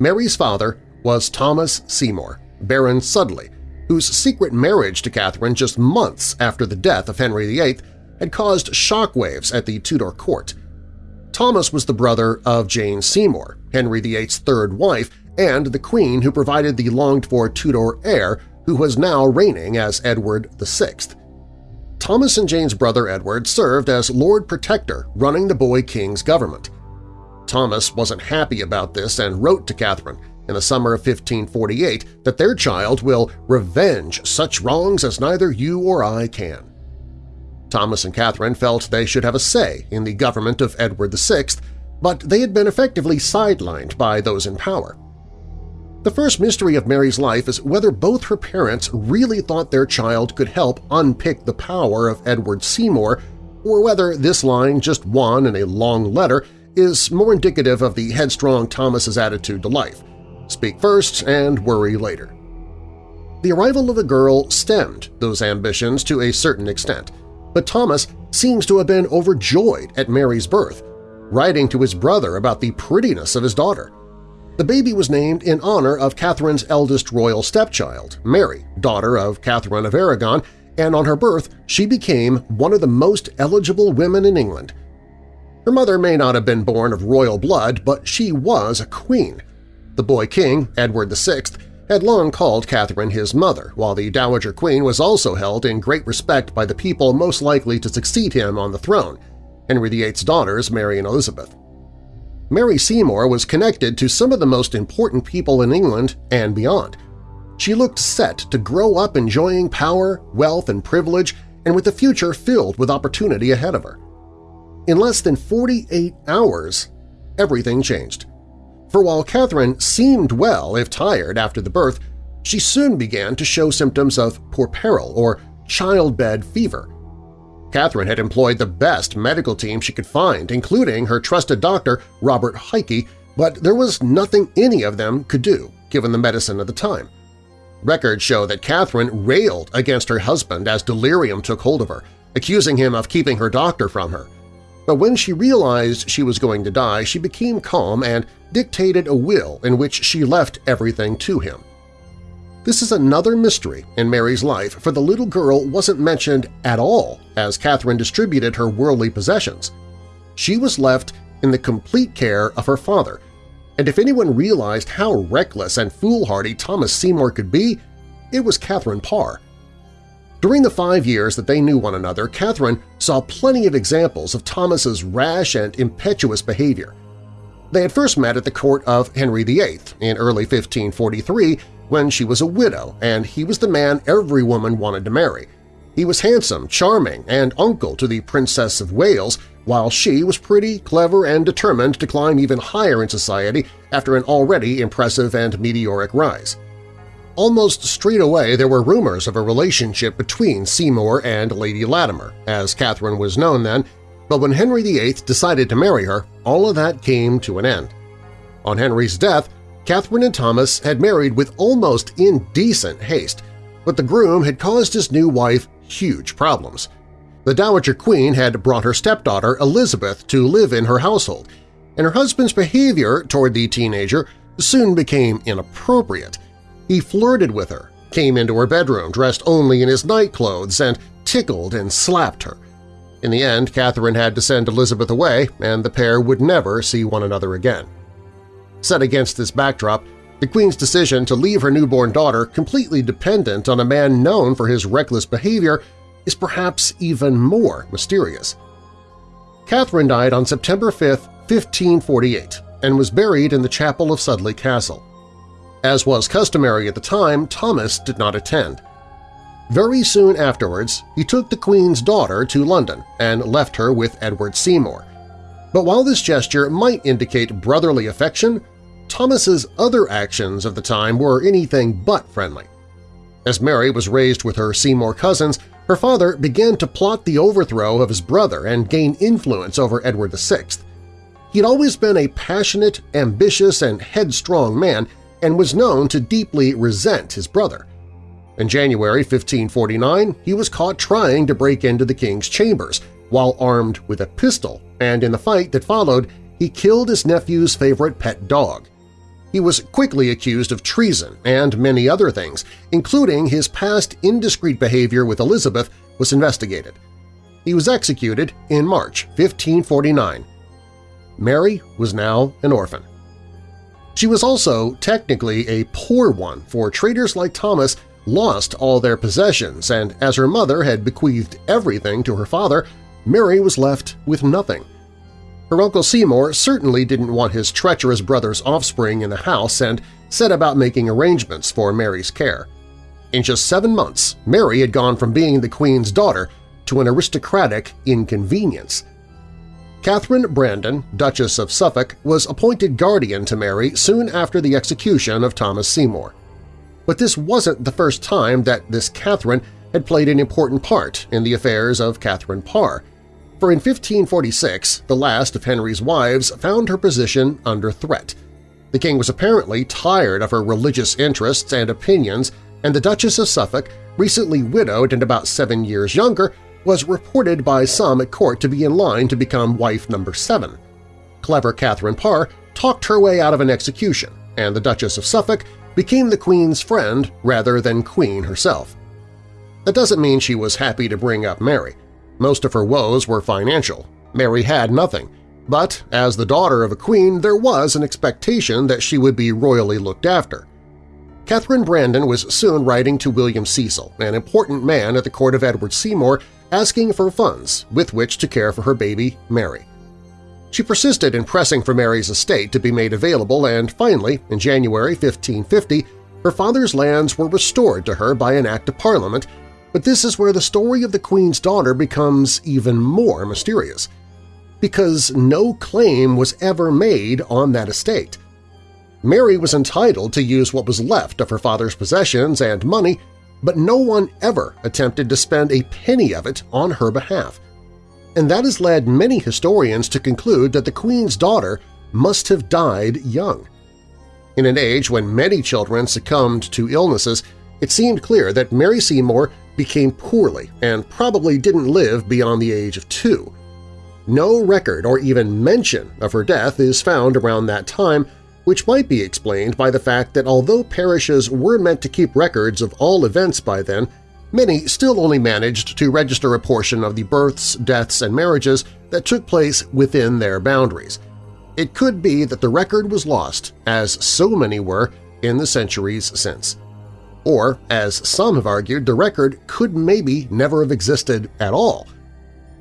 Mary's father was Thomas Seymour, Baron Sudeley, whose secret marriage to Catherine just months after the death of Henry VIII had caused shockwaves at the Tudor court. Thomas was the brother of Jane Seymour, Henry VIII's third wife, and the queen who provided the longed-for Tudor heir who was now reigning as Edward VI. Thomas and Jane's brother Edward served as Lord Protector running the boy king's government. Thomas wasn't happy about this and wrote to Catherine in the summer of 1548 that their child will revenge such wrongs as neither you or I can. Thomas and Catherine felt they should have a say in the government of Edward VI, but they had been effectively sidelined by those in power. The first mystery of Mary's life is whether both her parents really thought their child could help unpick the power of Edward Seymour or whether this line, just one in a long letter, is more indicative of the headstrong Thomas's attitude to life – speak first and worry later. The arrival of the girl stemmed those ambitions to a certain extent, but Thomas seems to have been overjoyed at Mary's birth, writing to his brother about the prettiness of his daughter. The baby was named in honor of Catherine's eldest royal stepchild, Mary, daughter of Catherine of Aragon, and on her birth she became one of the most eligible women in England. Her mother may not have been born of royal blood, but she was a queen. The boy king, Edward VI, had long called Catherine his mother, while the Dowager Queen was also held in great respect by the people most likely to succeed him on the throne, Henry VIII's daughters Mary and Elizabeth. Mary Seymour was connected to some of the most important people in England and beyond. She looked set to grow up enjoying power, wealth, and privilege, and with a future filled with opportunity ahead of her. In less than 48 hours, everything changed. For while Catherine seemed well if tired after the birth, she soon began to show symptoms of puerperal or childbed fever, Catherine had employed the best medical team she could find, including her trusted doctor, Robert Heike, but there was nothing any of them could do, given the medicine of the time. Records show that Catherine railed against her husband as delirium took hold of her, accusing him of keeping her doctor from her. But when she realized she was going to die, she became calm and dictated a will in which she left everything to him. This is another mystery in Mary's life, for the little girl wasn't mentioned at all as Catherine distributed her worldly possessions. She was left in the complete care of her father, and if anyone realized how reckless and foolhardy Thomas Seymour could be, it was Catherine Parr. During the five years that they knew one another, Catherine saw plenty of examples of Thomas's rash and impetuous behavior. They had first met at the court of Henry VIII in early 1543 when she was a widow and he was the man every woman wanted to marry. He was handsome, charming, and uncle to the Princess of Wales, while she was pretty, clever, and determined to climb even higher in society after an already impressive and meteoric rise. Almost straight away there were rumors of a relationship between Seymour and Lady Latimer, as Catherine was known then, but when Henry VIII decided to marry her, all of that came to an end. On Henry's death, Catherine and Thomas had married with almost indecent haste, but the groom had caused his new wife huge problems. The Dowager Queen had brought her stepdaughter Elizabeth to live in her household, and her husband's behavior toward the teenager soon became inappropriate. He flirted with her, came into her bedroom dressed only in his nightclothes, and tickled and slapped her. In the end, Catherine had to send Elizabeth away, and the pair would never see one another again. Set against this backdrop, the Queen's decision to leave her newborn daughter completely dependent on a man known for his reckless behavior is perhaps even more mysterious. Catherine died on September 5, 1548, and was buried in the chapel of Sudeley Castle. As was customary at the time, Thomas did not attend. Very soon afterwards, he took the Queen's daughter to London and left her with Edward Seymour. But while this gesture might indicate brotherly affection, Thomas's other actions of the time were anything but friendly. As Mary was raised with her Seymour cousins, her father began to plot the overthrow of his brother and gain influence over Edward VI. He'd always been a passionate, ambitious, and headstrong man and was known to deeply resent his brother. In January 1549, he was caught trying to break into the king's chambers while armed with a pistol, and in the fight that followed, he killed his nephew's favorite pet dog. He was quickly accused of treason and many other things, including his past indiscreet behavior with Elizabeth was investigated. He was executed in March 1549. Mary was now an orphan. She was also technically a poor one, for traders like Thomas lost all their possessions, and as her mother had bequeathed everything to her father, Mary was left with nothing. Her Uncle Seymour certainly didn't want his treacherous brother's offspring in the house and set about making arrangements for Mary's care. In just seven months, Mary had gone from being the Queen's daughter to an aristocratic inconvenience. Catherine Brandon, Duchess of Suffolk, was appointed guardian to Mary soon after the execution of Thomas Seymour. But this wasn't the first time that this Catherine had played an important part in the affairs of Catherine Parr, for in 1546 the last of Henry's wives found her position under threat. The king was apparently tired of her religious interests and opinions, and the Duchess of Suffolk, recently widowed and about seven years younger, was reported by some at court to be in line to become wife number seven. Clever Catherine Parr talked her way out of an execution, and the Duchess of Suffolk became the Queen's friend rather than Queen herself. That doesn't mean she was happy to bring up Mary. Most of her woes were financial. Mary had nothing, but as the daughter of a queen there was an expectation that she would be royally looked after. Catherine Brandon was soon writing to William Cecil, an important man at the court of Edward Seymour, asking for funds with which to care for her baby, Mary. She persisted in pressing for Mary's estate to be made available and finally, in January 1550, her father's lands were restored to her by an Act of Parliament but this is where the story of the Queen's daughter becomes even more mysterious, because no claim was ever made on that estate. Mary was entitled to use what was left of her father's possessions and money, but no one ever attempted to spend a penny of it on her behalf. And that has led many historians to conclude that the Queen's daughter must have died young. In an age when many children succumbed to illnesses, it seemed clear that Mary Seymour became poorly and probably didn't live beyond the age of two. No record or even mention of her death is found around that time, which might be explained by the fact that although parishes were meant to keep records of all events by then, many still only managed to register a portion of the births, deaths, and marriages that took place within their boundaries. It could be that the record was lost, as so many were, in the centuries since. Or, as some have argued, the record could maybe never have existed at all.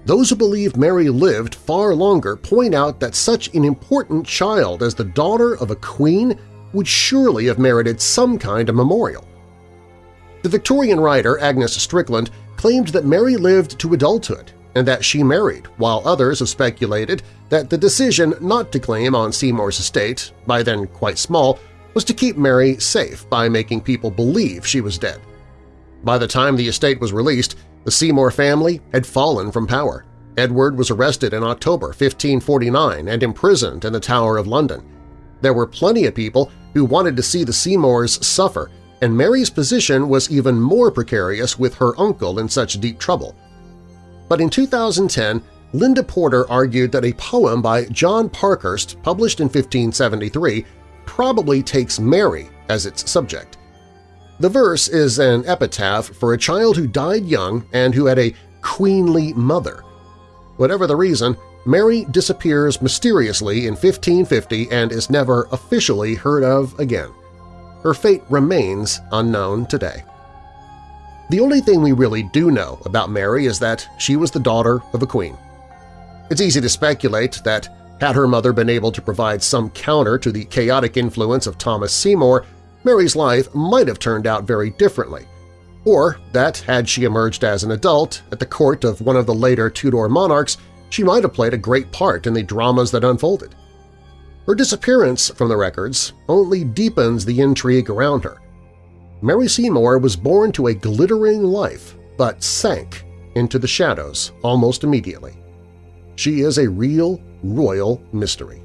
Those who believe Mary lived far longer point out that such an important child as the daughter of a queen would surely have merited some kind of memorial. The Victorian writer Agnes Strickland claimed that Mary lived to adulthood and that she married, while others have speculated that the decision not to claim on Seymour's estate, by then quite small, was to keep Mary safe by making people believe she was dead. By the time the estate was released, the Seymour family had fallen from power. Edward was arrested in October 1549 and imprisoned in the Tower of London. There were plenty of people who wanted to see the Seymours suffer, and Mary's position was even more precarious with her uncle in such deep trouble. But in 2010, Linda Porter argued that a poem by John Parkhurst, published in 1573, probably takes Mary as its subject. The verse is an epitaph for a child who died young and who had a queenly mother. Whatever the reason, Mary disappears mysteriously in 1550 and is never officially heard of again. Her fate remains unknown today. The only thing we really do know about Mary is that she was the daughter of a queen. It's easy to speculate that had her mother been able to provide some counter to the chaotic influence of Thomas Seymour, Mary's life might have turned out very differently. Or that, had she emerged as an adult at the court of one of the later Tudor monarchs, she might have played a great part in the dramas that unfolded. Her disappearance from the records only deepens the intrigue around her. Mary Seymour was born to a glittering life, but sank into the shadows almost immediately. She is a real royal mystery.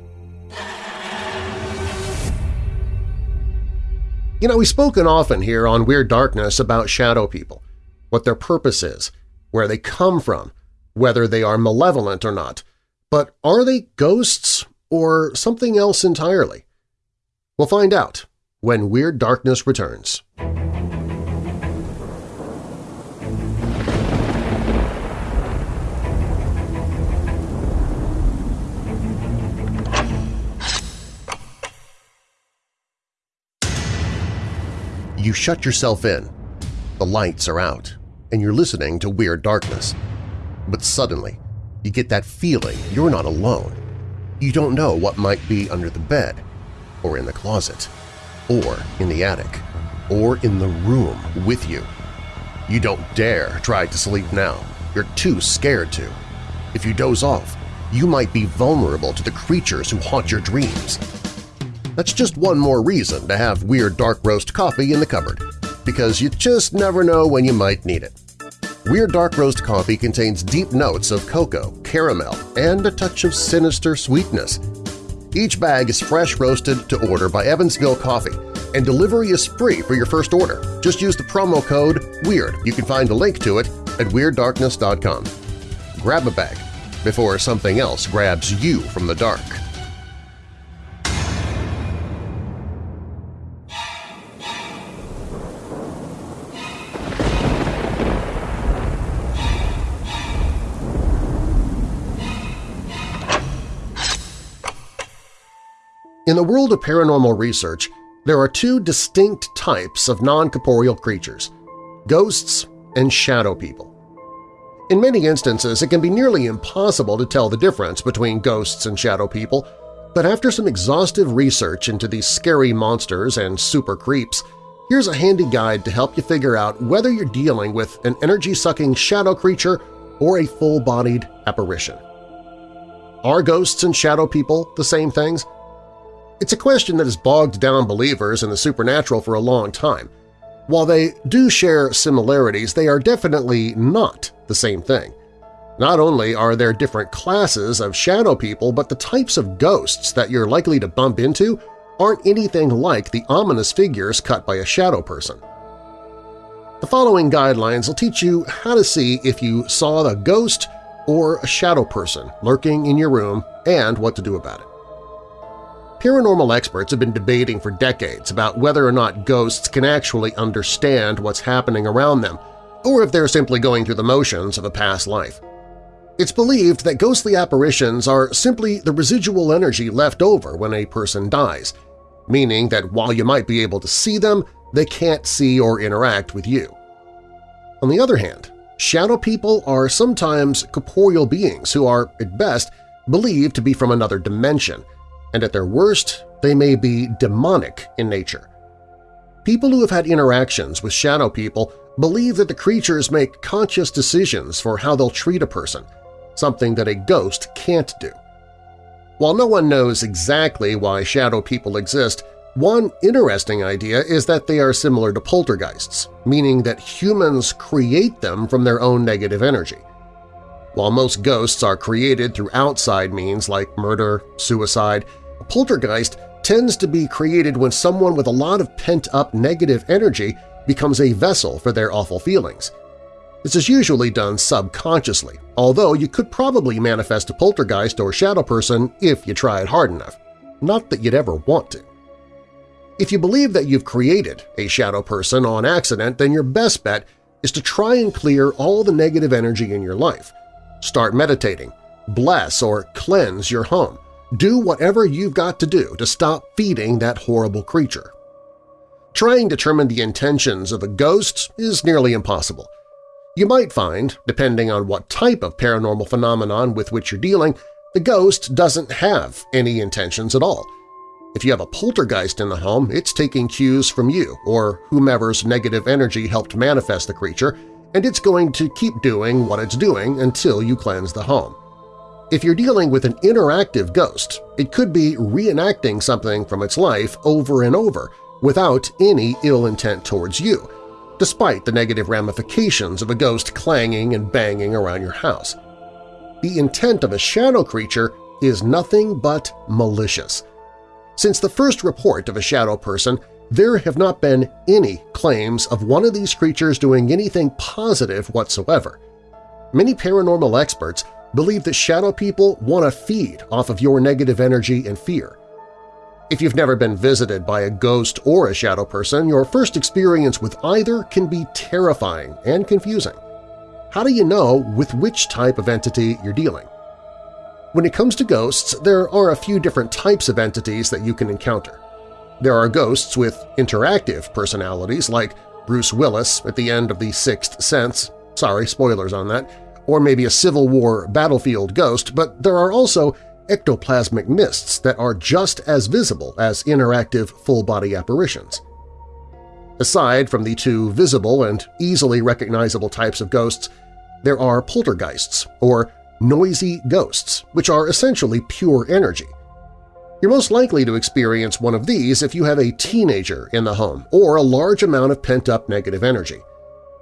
You know, we've spoken often here on Weird Darkness about shadow people, what their purpose is, where they come from, whether they are malevolent or not. But are they ghosts or something else entirely? We'll find out when Weird Darkness returns. You shut yourself in. The lights are out, and you're listening to Weird Darkness. But suddenly, you get that feeling you're not alone. You don't know what might be under the bed, or in the closet, or in the attic, or in the room with you. You don't dare try to sleep now. You're too scared to. If you doze off, you might be vulnerable to the creatures who haunt your dreams. That's just one more reason to have Weird Dark Roast coffee in the cupboard, because you just never know when you might need it. Weird Dark Roast coffee contains deep notes of cocoa, caramel, and a touch of sinister sweetness. Each bag is fresh roasted to order by Evansville Coffee, and delivery is free for your first order. Just use the promo code WEIRD. You can find a link to it at WeirdDarkness.com. Grab a bag before something else grabs you from the dark. In the world of paranormal research, there are two distinct types of non-corporeal creatures – ghosts and shadow people. In many instances, it can be nearly impossible to tell the difference between ghosts and shadow people, but after some exhaustive research into these scary monsters and super creeps, here's a handy guide to help you figure out whether you're dealing with an energy-sucking shadow creature or a full-bodied apparition. Are ghosts and shadow people the same things? It's a question that has bogged down believers in the supernatural for a long time. While they do share similarities, they are definitely not the same thing. Not only are there different classes of shadow people, but the types of ghosts that you're likely to bump into aren't anything like the ominous figures cut by a shadow person. The following guidelines will teach you how to see if you saw a ghost or a shadow person lurking in your room and what to do about it. Paranormal experts have been debating for decades about whether or not ghosts can actually understand what's happening around them, or if they're simply going through the motions of a past life. It's believed that ghostly apparitions are simply the residual energy left over when a person dies, meaning that while you might be able to see them, they can't see or interact with you. On the other hand, shadow people are sometimes corporeal beings who are, at best, believed to be from another dimension – and at their worst, they may be demonic in nature. People who have had interactions with shadow people believe that the creatures make conscious decisions for how they'll treat a person, something that a ghost can't do. While no one knows exactly why shadow people exist, one interesting idea is that they are similar to poltergeists, meaning that humans create them from their own negative energy. While most ghosts are created through outside means like murder, suicide, a poltergeist tends to be created when someone with a lot of pent-up negative energy becomes a vessel for their awful feelings. This is usually done subconsciously, although you could probably manifest a poltergeist or shadow person if you tried hard enough. Not that you'd ever want to. If you believe that you've created a shadow person on accident, then your best bet is to try and clear all the negative energy in your life. Start meditating, bless or cleanse your home, do whatever you've got to do to stop feeding that horrible creature. Trying to determine the intentions of a ghost is nearly impossible. You might find, depending on what type of paranormal phenomenon with which you're dealing, the ghost doesn't have any intentions at all. If you have a poltergeist in the home, it's taking cues from you or whomever's negative energy helped manifest the creature, and it's going to keep doing what it's doing until you cleanse the home. If you're dealing with an interactive ghost, it could be reenacting something from its life over and over without any ill intent towards you, despite the negative ramifications of a ghost clanging and banging around your house. The intent of a shadow creature is nothing but malicious. Since the first report of a shadow person, there have not been any claims of one of these creatures doing anything positive whatsoever. Many paranormal experts believe that shadow people want to feed off of your negative energy and fear. If you've never been visited by a ghost or a shadow person, your first experience with either can be terrifying and confusing. How do you know with which type of entity you're dealing? When it comes to ghosts, there are a few different types of entities that you can encounter. There are ghosts with interactive personalities like Bruce Willis at the end of The Sixth Sense – sorry, spoilers on that – or maybe a Civil War battlefield ghost, but there are also ectoplasmic mists that are just as visible as interactive full-body apparitions. Aside from the two visible and easily recognizable types of ghosts, there are poltergeists, or noisy ghosts, which are essentially pure energy. You're most likely to experience one of these if you have a teenager in the home or a large amount of pent-up negative energy.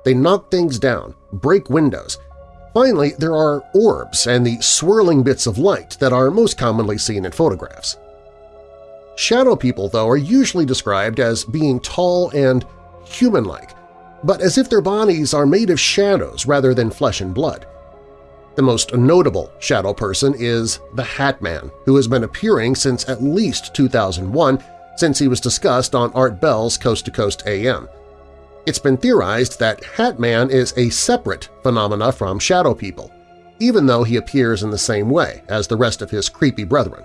They knock things down, break windows, Finally, there are orbs and the swirling bits of light that are most commonly seen in photographs. Shadow people, though, are usually described as being tall and human-like, but as if their bodies are made of shadows rather than flesh and blood. The most notable shadow person is the Hat Man, who has been appearing since at least 2001 since he was discussed on Art Bell's Coast to Coast AM. It's been theorized that Hat Man is a separate phenomena from Shadow People, even though he appears in the same way as the rest of his creepy brethren.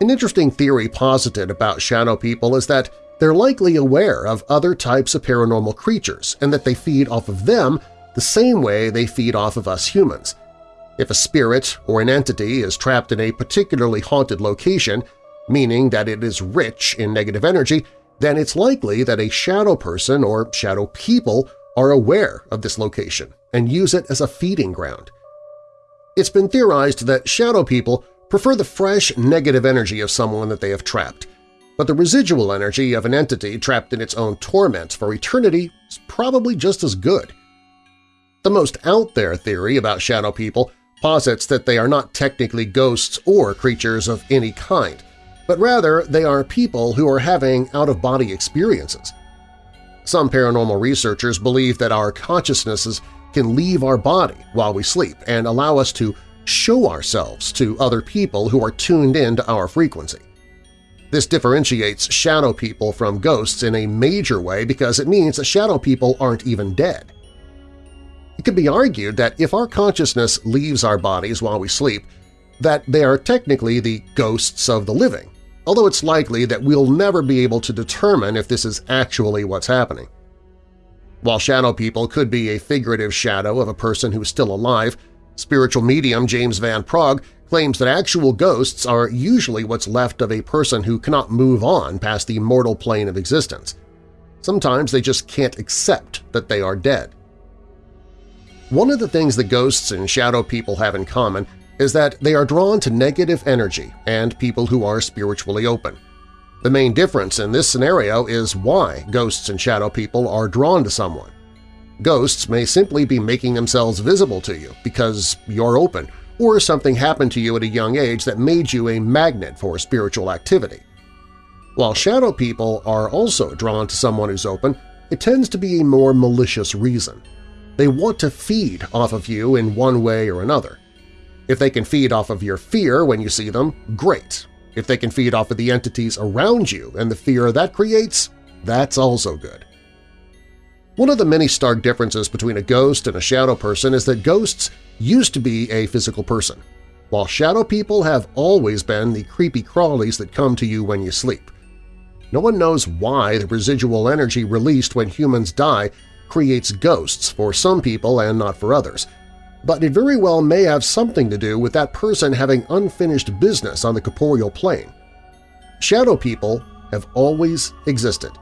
An interesting theory posited about Shadow People is that they're likely aware of other types of paranormal creatures and that they feed off of them the same way they feed off of us humans. If a spirit or an entity is trapped in a particularly haunted location, meaning that it is rich in negative energy, then it's likely that a shadow person or shadow people are aware of this location and use it as a feeding ground. It's been theorized that shadow people prefer the fresh negative energy of someone that they have trapped, but the residual energy of an entity trapped in its own torment for eternity is probably just as good. The most out-there theory about shadow people posits that they are not technically ghosts or creatures of any kind, but rather they are people who are having out-of-body experiences. Some paranormal researchers believe that our consciousnesses can leave our body while we sleep and allow us to show ourselves to other people who are tuned in to our frequency. This differentiates shadow people from ghosts in a major way because it means that shadow people aren't even dead. It could be argued that if our consciousness leaves our bodies while we sleep, that they are technically the ghosts of the living, although it's likely that we'll never be able to determine if this is actually what's happening. While shadow people could be a figurative shadow of a person who is still alive, spiritual medium James Van Praagh claims that actual ghosts are usually what's left of a person who cannot move on past the mortal plane of existence. Sometimes they just can't accept that they are dead. One of the things the ghosts and shadow people have in common is that they are drawn to negative energy and people who are spiritually open. The main difference in this scenario is why ghosts and shadow people are drawn to someone. Ghosts may simply be making themselves visible to you because you're open or something happened to you at a young age that made you a magnet for spiritual activity. While shadow people are also drawn to someone who's open, it tends to be a more malicious reason. They want to feed off of you in one way or another. If they can feed off of your fear when you see them, great. If they can feed off of the entities around you and the fear that creates, that's also good. One of the many stark differences between a ghost and a shadow person is that ghosts used to be a physical person, while shadow people have always been the creepy crawlies that come to you when you sleep. No one knows why the residual energy released when humans die creates ghosts for some people and not for others, but it very well may have something to do with that person having unfinished business on the corporeal plane. Shadow people have always existed.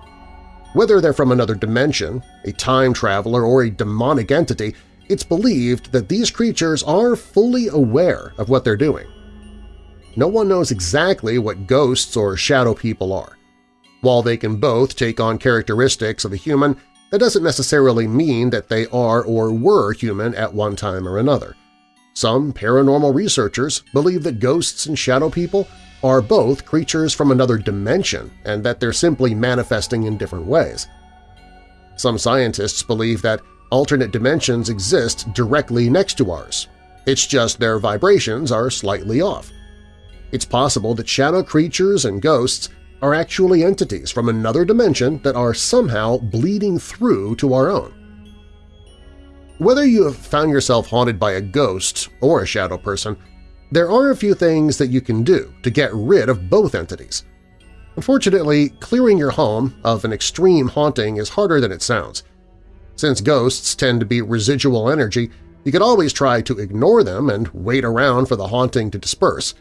Whether they're from another dimension, a time traveler, or a demonic entity, it's believed that these creatures are fully aware of what they're doing. No one knows exactly what ghosts or shadow people are. While they can both take on characteristics of a human, that doesn't necessarily mean that they are or were human at one time or another. Some paranormal researchers believe that ghosts and shadow people are both creatures from another dimension and that they're simply manifesting in different ways. Some scientists believe that alternate dimensions exist directly next to ours. It's just their vibrations are slightly off. It's possible that shadow creatures and ghosts are actually entities from another dimension that are somehow bleeding through to our own. Whether you have found yourself haunted by a ghost or a shadow person, there are a few things that you can do to get rid of both entities. Unfortunately, clearing your home of an extreme haunting is harder than it sounds. Since ghosts tend to be residual energy, you could always try to ignore them and wait around for the haunting to disperse,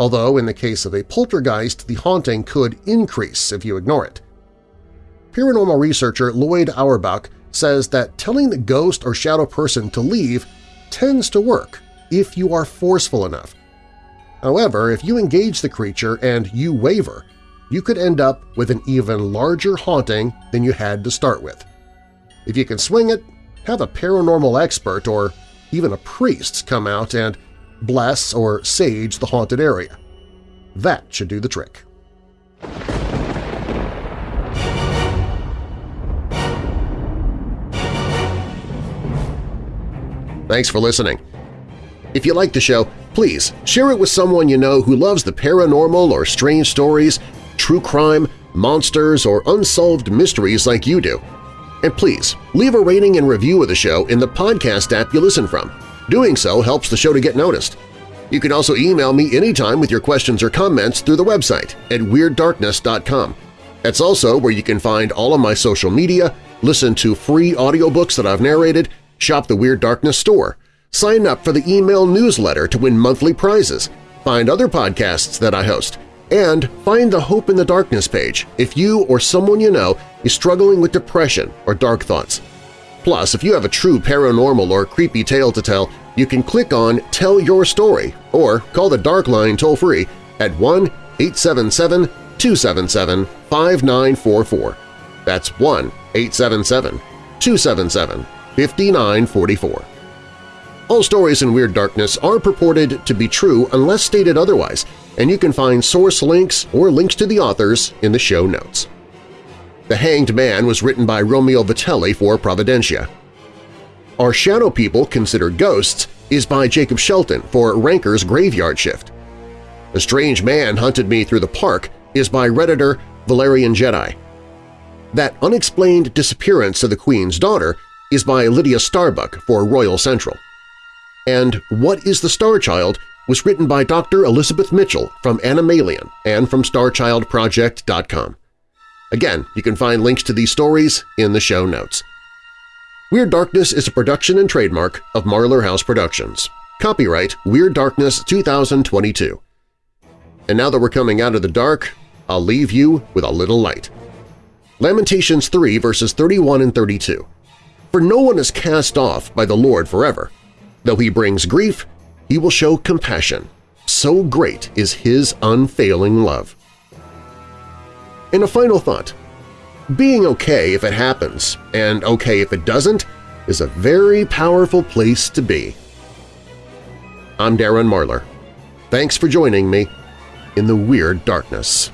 although in the case of a poltergeist the haunting could increase if you ignore it. Paranormal researcher Lloyd Auerbach says that telling the ghost or shadow person to leave tends to work if you are forceful enough. However, if you engage the creature and you waver, you could end up with an even larger haunting than you had to start with. If you can swing it, have a paranormal expert or even a priest come out and bless or sage the haunted area. That should do the trick. Thanks for listening. If you like the show, please share it with someone you know who loves the paranormal or strange stories, true crime, monsters, or unsolved mysteries like you do. And please, leave a rating and review of the show in the podcast app you listen from. Doing so helps the show to get noticed. You can also email me anytime with your questions or comments through the website at WeirdDarkness.com. That's also where you can find all of my social media, listen to free audiobooks that I've narrated, shop the Weird Darkness store, sign up for the email newsletter to win monthly prizes, find other podcasts that I host, and find the Hope in the Darkness page if you or someone you know is struggling with depression or dark thoughts. Plus, if you have a true paranormal or creepy tale to tell, you can click on Tell Your Story or call the Dark Line toll-free at 1-877-277-5944. That's 1-877-277-5944. All stories in Weird Darkness are purported to be true unless stated otherwise, and you can find source links or links to the authors in the show notes. The Hanged Man was written by Romeo Vitelli for Providentia. Our Shadow People Considered Ghosts is by Jacob Shelton for Ranker's Graveyard Shift. A Strange Man Hunted Me Through the Park is by Redditor Valerian Jedi. That Unexplained Disappearance of the Queen's Daughter is by Lydia Starbuck for Royal Central and What is the Star Child was written by Dr. Elizabeth Mitchell from Animalian and from StarChildProject.com. Again, you can find links to these stories in the show notes. Weird Darkness is a production and trademark of Marlar House Productions. Copyright Weird Darkness 2022. And now that we're coming out of the dark, I'll leave you with a little light. Lamentations 3 verses 31 and 32. For no one is cast off by the Lord forever, Though he brings grief, he will show compassion. So great is his unfailing love. In a final thought, being okay if it happens and okay if it doesn't is a very powerful place to be. I'm Darren Marlar. Thanks for joining me in the Weird Darkness.